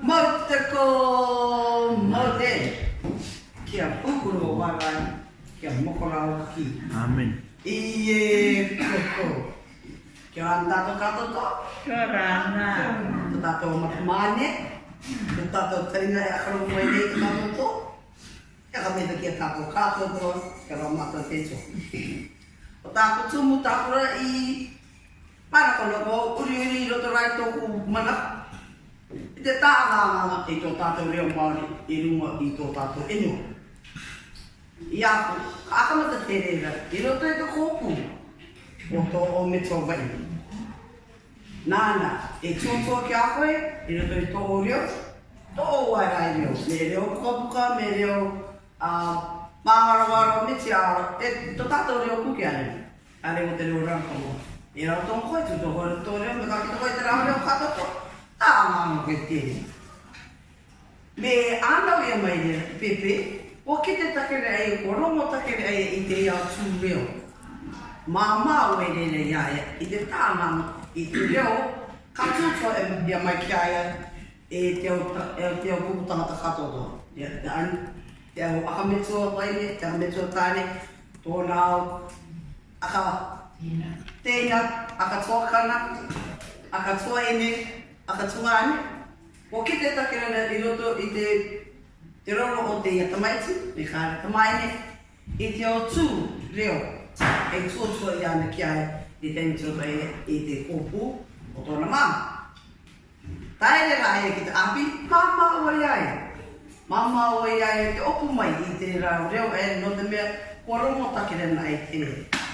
Mata ko Kia pukuro wangai, kia mokona ki. Amen. Iye koko. Kia anta to kato to? Kia rana. Kata to matumane. Kata to tina ya kano mwene kata to to. Kia kame kia tato kato to, kia rama to techo. Kata ko tumu takura i... Para kono ko, uri uri roto rai toku manak. I te tāngāngā i tō tātou reo Māori i runga i tō tātou inua. I aku, kākama te tere rā, i roto i e te kōpū o tō o me tō wai. Nāna, e tūtō ki a koe, i roto i e tō o reo, tō o wai rā i reo, me reo kōpuka, me reo māharawaro, me te āro, e tō tātou reo kuki ane, ane o te reo rā kongo. I roto koe, tūtō koe, tō reo, me kā ki tō koe te rā reo kātoko koe te. Me ana ia e mai ne, Pepe, o ke te takere ai, o rongo takere ai i te ia tū reo. Mā mā ue ne ne iaia, e, i te tama i te reo, ka tūtua e ia mai ki aia e te o e te au kukutanga ta e katoa. Ia te anu, te au aha metua waine, te aha metua tāne, tōna au, aha, tēnia, aha tōkana, aha tōene, ene, tōane, aha tōane, Mo ki te takirana i roto i te te rono o te iatamaiti, me kāre tamaine, i te o tū reo, e tū tū i ana ki ai i te mitiroto e i te kōpū o tōna māma. Taere rā e ki te api, māma o i ai. Māma o i ai e te opu mai i te rā reo e no te mea kua rongo takirana e te rei.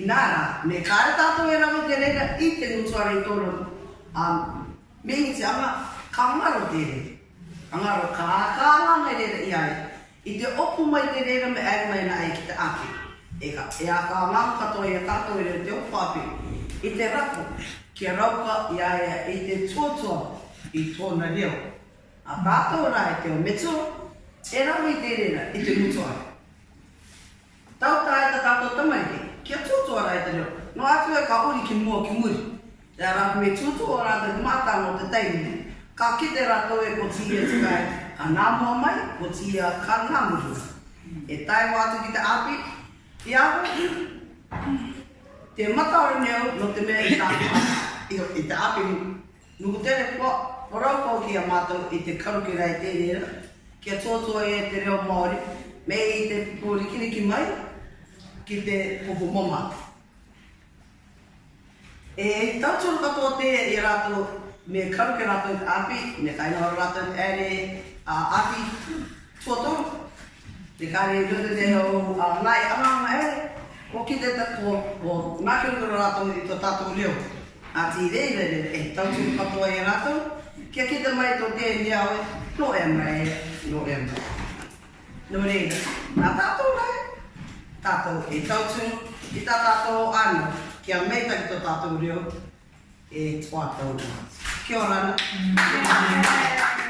I nā rā, me kāre tātou e rā o te reira i te nutuare i tōna. Me i te ama, kamaro ngaro te re. Ka ngaro ka ka ngana re re iai. I te opu mai te re me ae mai na ai ki te ake. E ka e a ka ngaro kato e tato e re te opu api. I te rako, kia rauka iai e te tuatua i tōna reo. A tato ora e te o metu, e rau i te re re i te mutuai. Tau ta e ta tato tamai te, kia tuatua rai te reo. No atu e ka uri ki mua ki muri. Te arapu me tuatua rata ni mātano te teimene. Ka kite rato e ko tia e tukai, ka nā mua mai, ko tia ka nā mua. E tai wātu ki te api, i aho, te mata o neo, no te mea i tāpua, i, i te api mu. Nuku tere kua, porau kau ki a mātou i te karukera i tērera, e kia tōtua e te reo Māori, me i te pūri kiniki mai, ki te pupu momātou. E tato o katoa te e rato me karu ke rato api, me kaino o rato e ere a api tuoto. Te kare i rute te o nai ama ama e, o ki te tato o nake o rato i to tato leo. A ti rei rere e tato o katoa e rato, ke a kita mai to te e ni au e, no e mai e, no e mai. Nore, na tato o rai, tato e tato, i ta tato kia mei tak to tātou reo e tua tau. Kia ora. Yeah. Mm. Yeah.